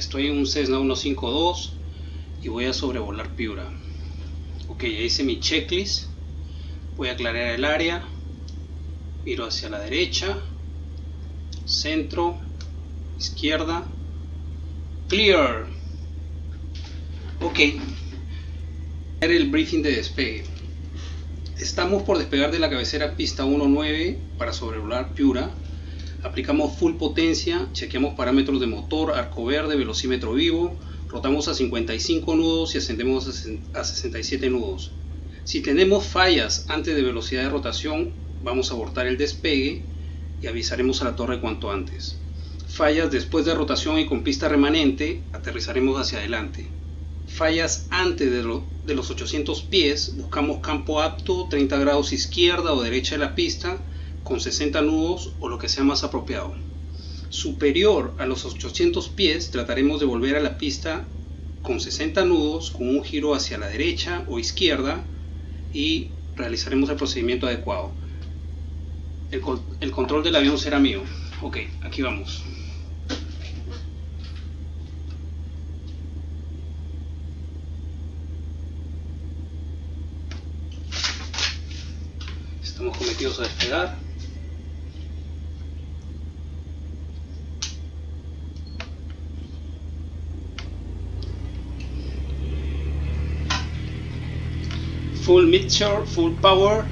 estoy en un Cessna 152 y voy a sobrevolar Piura. Ok, ya hice mi checklist. Voy a aclarar el área. Miro hacia la derecha, centro, izquierda. Clear. Ok. El briefing de despegue. Estamos por despegar de la cabecera pista 19 para sobrevolar Piura. Aplicamos full potencia, chequeamos parámetros de motor, arco verde, velocímetro vivo, rotamos a 55 nudos y ascendemos a 67 nudos. Si tenemos fallas antes de velocidad de rotación, vamos a abortar el despegue y avisaremos a la torre cuanto antes. Fallas después de rotación y con pista remanente, aterrizaremos hacia adelante fallas antes de, los 800 pies, buscamos campo apto 30 grados izquierda o derecha de la pista con 60 nudos o lo que sea más apropiado. Superior a los 800 pies trataremos de volver a la pista con 60 nudos con un giro hacia la derecha o izquierda y realizaremos el procedimiento adecuado. El, control del avión será mío. Ok, aquí vamos. estamos cometidos a despegar full mixture, full power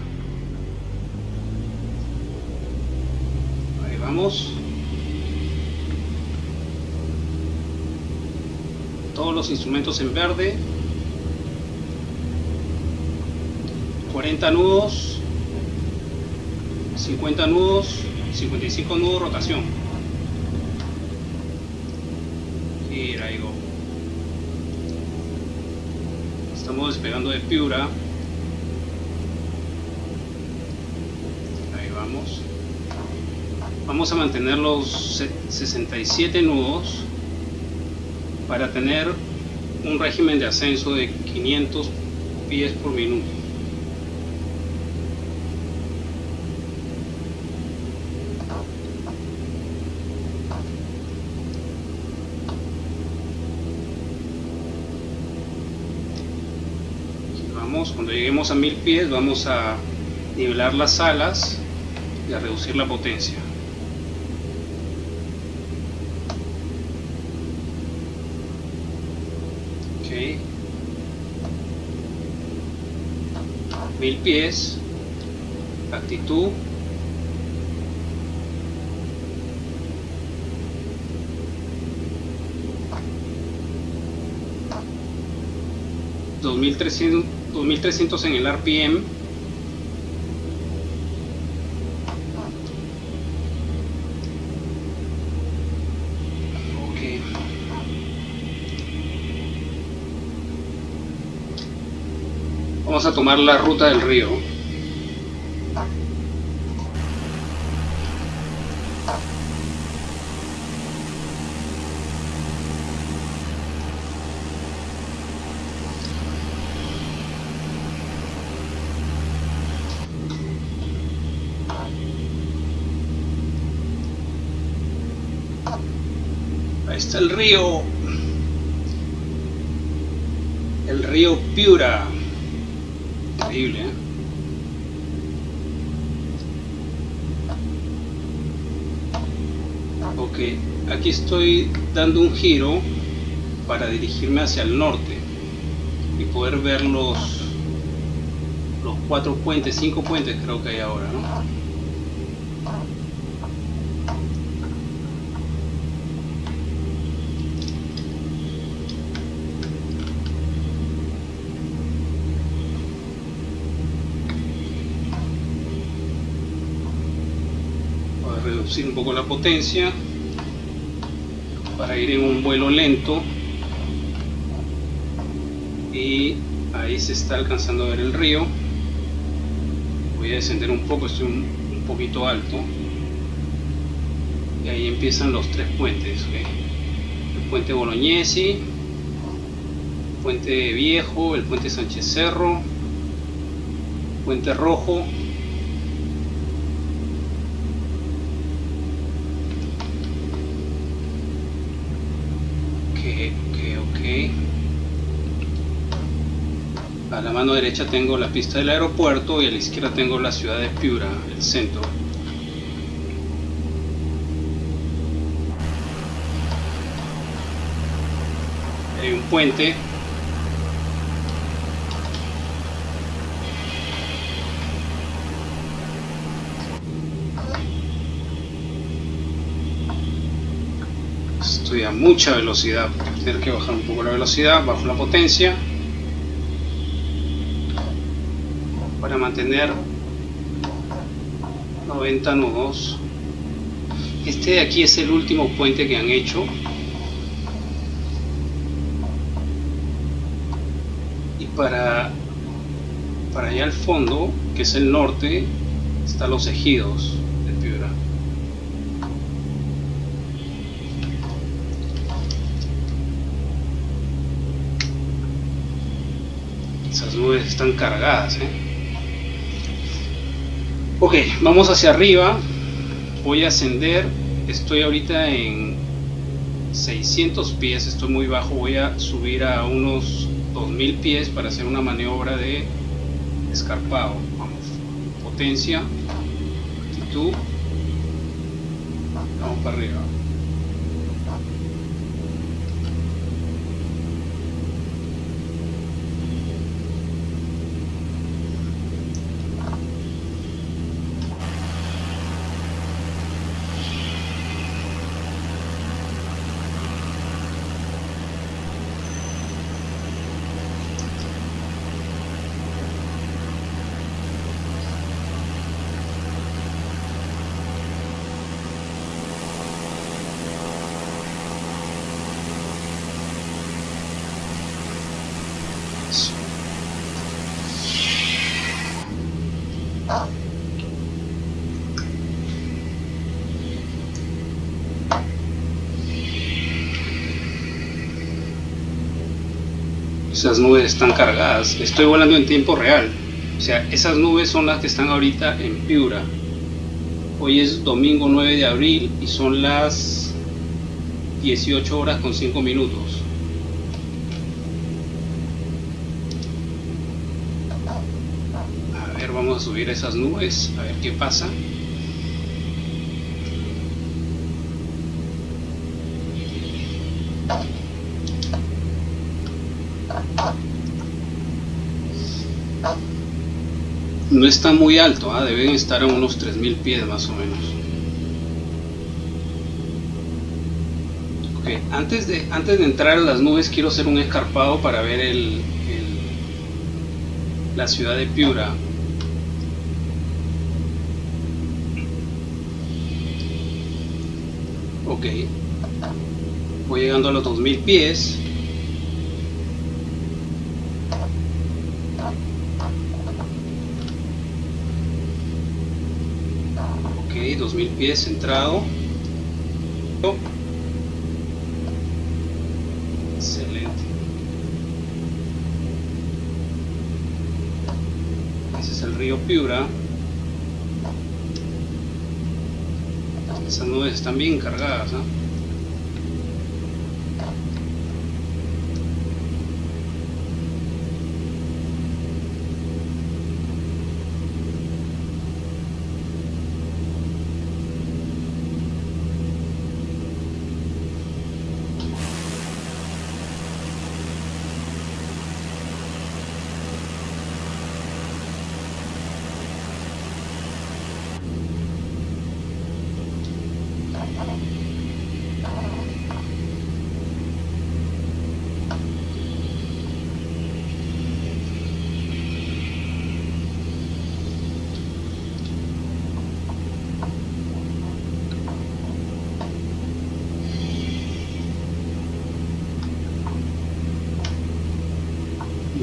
ahí vamos todos los instrumentos en verde 40 nudos 50 nudos, 55 nudos rotación. Y ahí go. Estamos despegando de Piura. Ahí vamos. Vamos a mantener los 67 nudos para tener un régimen de ascenso de 500 pies por minuto. cuando lleguemos a mil pies vamos a nivelar las alas y a reducir la potencia ok mil pies actitud. 2300, 2300 en el RPM vamos a tomar la ruta del río. El río. El río Piura ¿eh? ok aquí estoy dando un giro para dirigirme hacia el norte y poder ver los los cuatro puentes, cinco puentes creo que hay ahora ¿no? Un poco la potencia para ir en un vuelo lento. Y ahí se está alcanzando a ver el río. Voy a descender un poco, estoy un, poquito alto. Y ahí empiezan los tres puentes el puente Bolognesi el puente Viejo, el puente Sánchez Cerro puente Rojo ok. A la mano derecha tengo la pista del aeropuerto y a la izquierda tengo la ciudad de Piura, el centro. Hay un puente a mucha velocidad. Tener que bajar un poco la velocidad bajo la potencia. Para mantener 90 nudos este de aquí es el último puente que han hecho. Y para para allá al fondo que es el norte están los ejidos están cargadas. ¿eh? Ok, vamos hacia arriba. Voy a ascender. Estoy ahorita en 600 pies. Estoy muy bajo. Voy a subir a unos 2000 pies para hacer una maniobra de escarpado. Vamos. Potencia. Actitud. Vamos para arriba. Esas nubes están cargadas. Estoy volando en tiempo real. O sea, esas nubes son las que están ahorita en Piura. Hoy es domingo 9 de abril y son las 18 horas con 5 minutos. A ver, vamos a subir esas nubes, a ver qué pasa. No está muy alto, ¿ah? deben estar a unos 3.000 pies más o menos. Okay. Antes, de, antes de entrar a las nubes quiero hacer un escarpado para ver el, la ciudad de Piura. Ok, voy llegando a los 2.000 pies. Mil pies centrado. Excelente. Ese es el río Piura. Esas nubes están bien cargadas ¿no?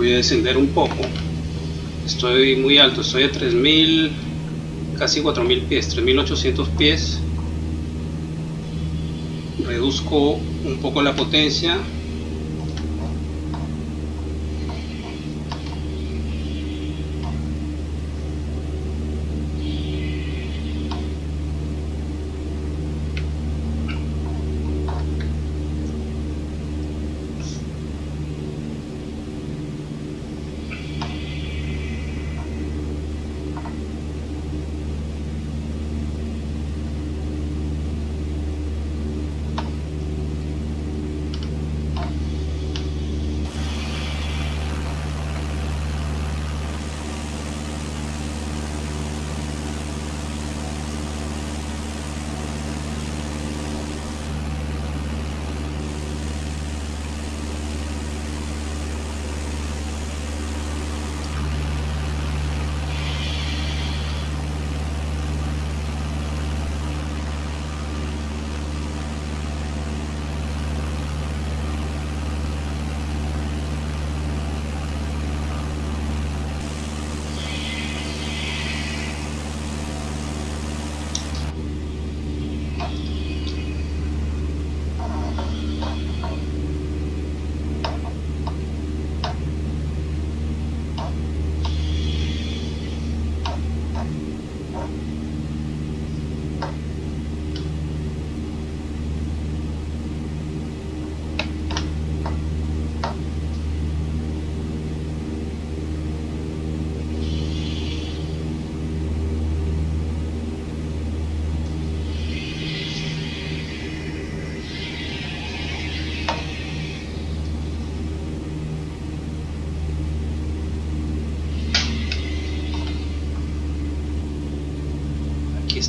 Voy a descender un poco. Estoy muy alto, estoy a 3000 casi 4000 pies, 3800 pies. Reduzco un poco la potencia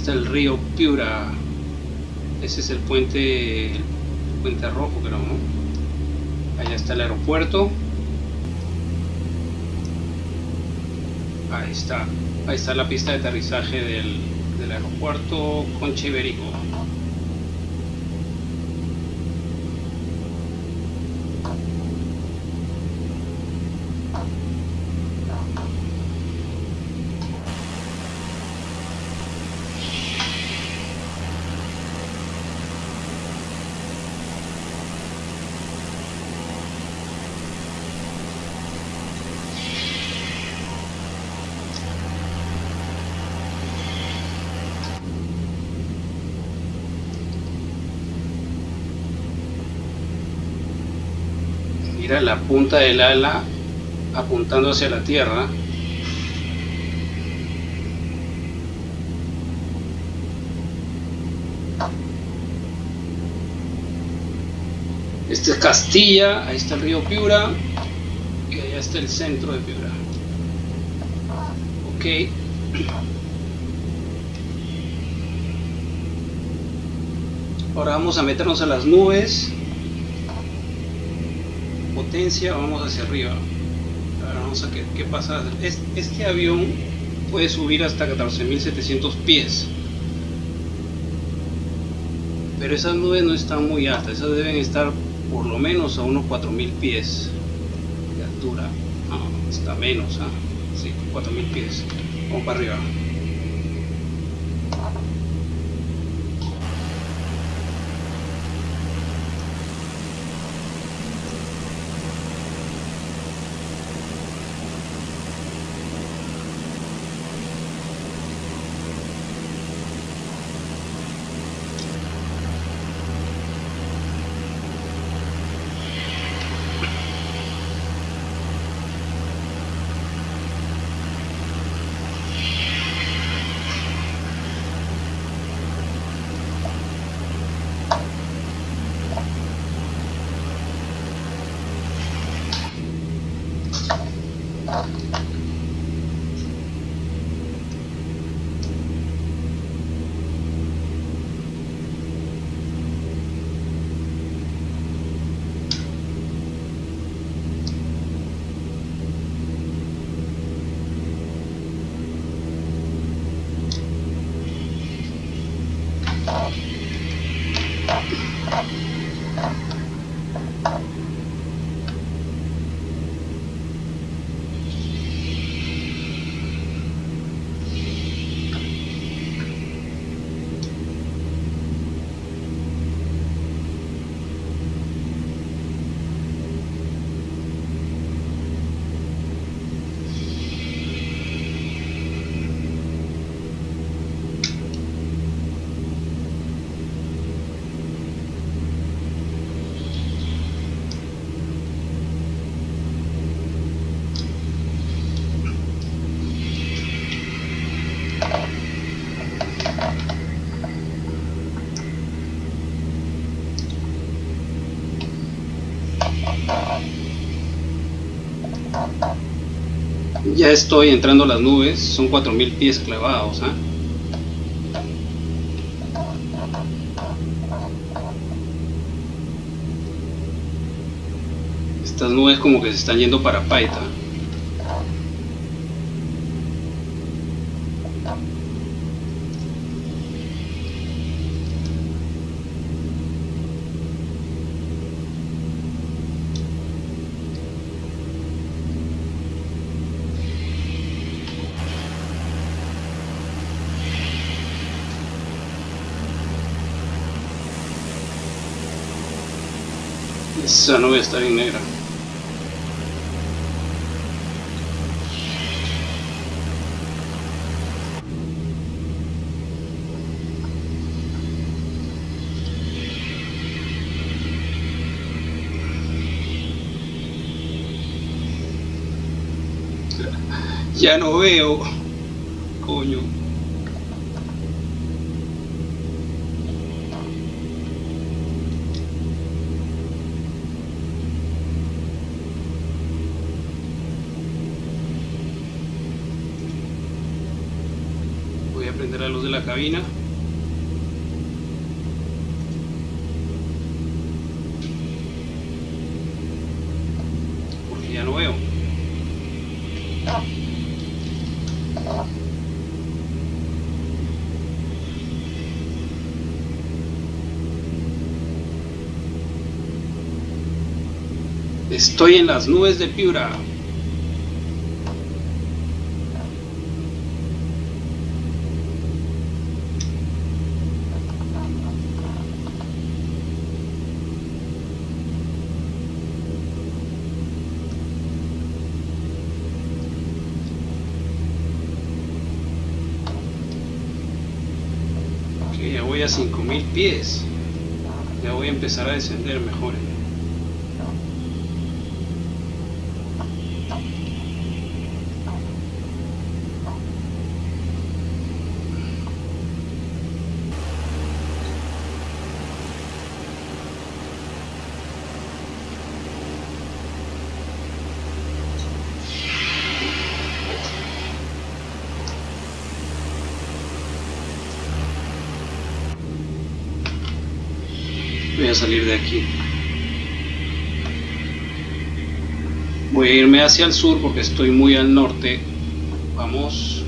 está el río Piura. Ese es el puente, el puente rojo, creo. Allá está el aeropuerto. Ahí está. Ahí está la pista de aterrizaje del, del aeropuerto Concha Mira la punta del ala apuntando hacia la tierra. Este es Castilla, ahí está el río Piura y allá está el centro de Piura. Ok. Ahora vamos a meternos a las nubes potencia vamos hacia arriba. Ahora vamos a ver qué pasa. Este avión puede subir hasta 14.700 pies. Pero esas nubes no están muy altas esas deben estar por lo menos a unos 4.000 pies de altura. No, está menos ¿ah? sí, 4.000 pies. Vamos para arriba ya estoy entrando a las nubes, son 4000 pies clavados. ¿ah? Estas nubes como que se están yendo para Paita. Esa nube está bien negra. Ya no veo. Coño. La luz de la cabina. Porque ya no veo. Estoy en las nubes de Piura. Ok, ya voy a 5000 pies. Ya voy a empezar a descender mejor. Voy a salir de aquí. Voy a irme hacia el sur porque estoy muy al norte. Vamos.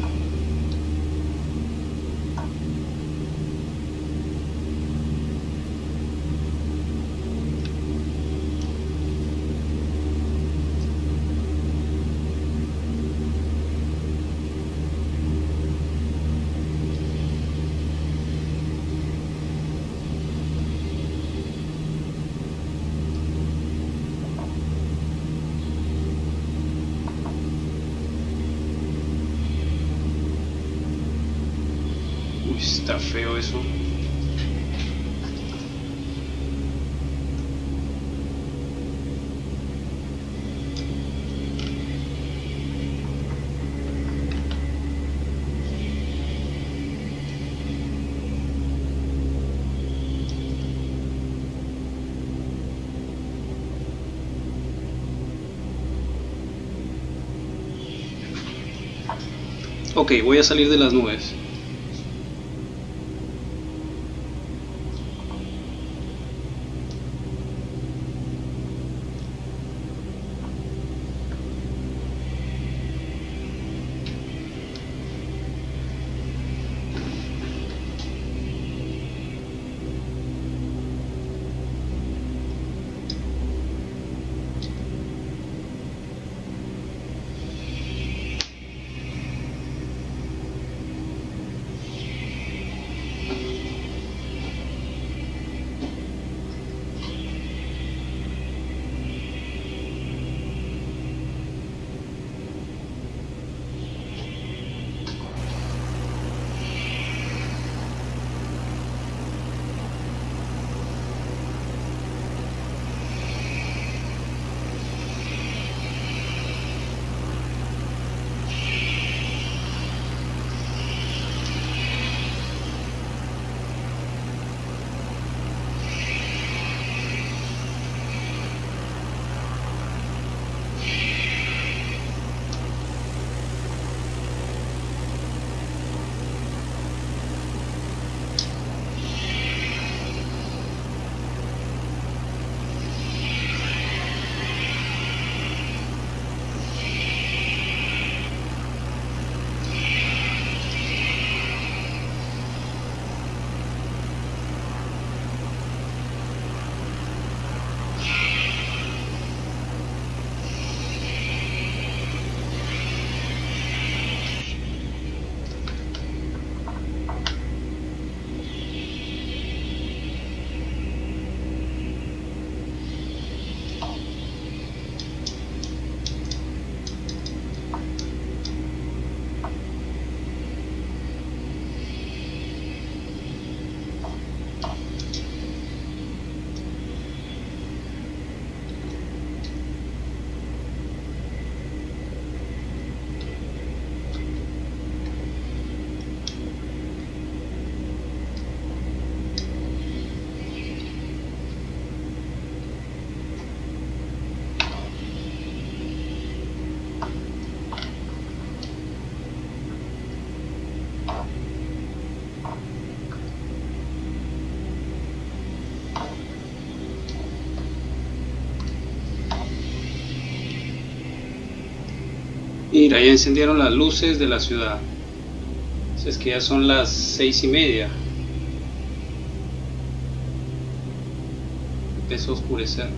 Ok, voy a salir de las nubes. Mira, ya encendieron las luces de la ciudad. es que ya son las seis y media. Empezó a oscurecer.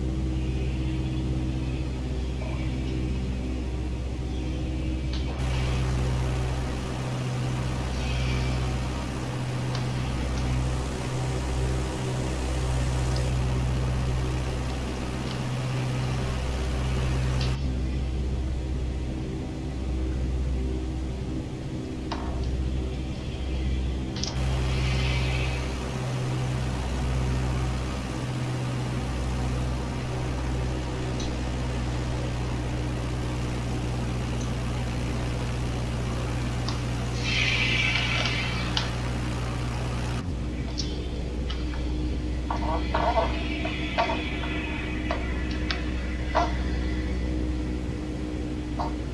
好。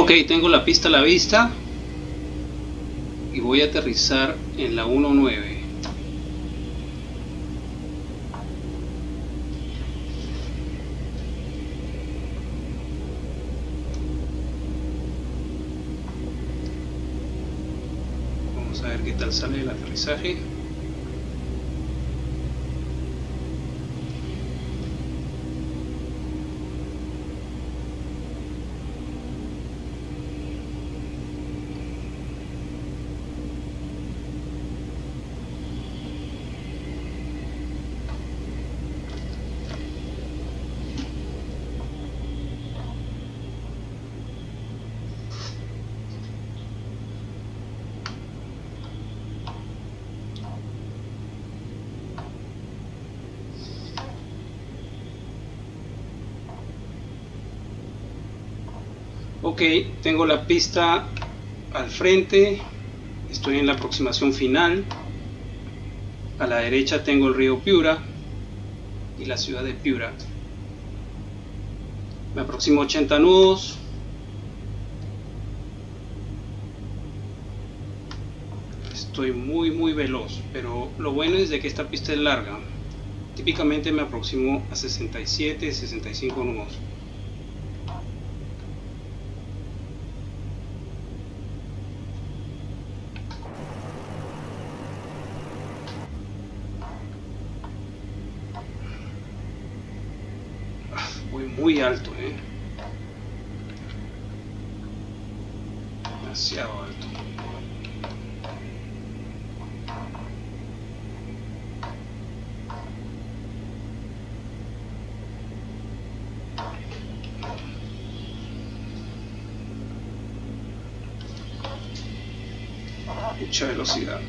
Ok, tengo la pista a la vista y voy a aterrizar en la 19. Vamos a ver qué tal sale el aterrizaje. Ok tengo la pista al frente. Estoy en la aproximación final. A la derecha tengo el río Piura y la ciudad de Piura. Me aproximo 80 nudos. Estoy muy muy veloz pero lo bueno es de que esta pista es larga. Típicamente me aproximo a 67 65 nudos muy alto, ¿eh? Demasiado alto. Mucha velocidad.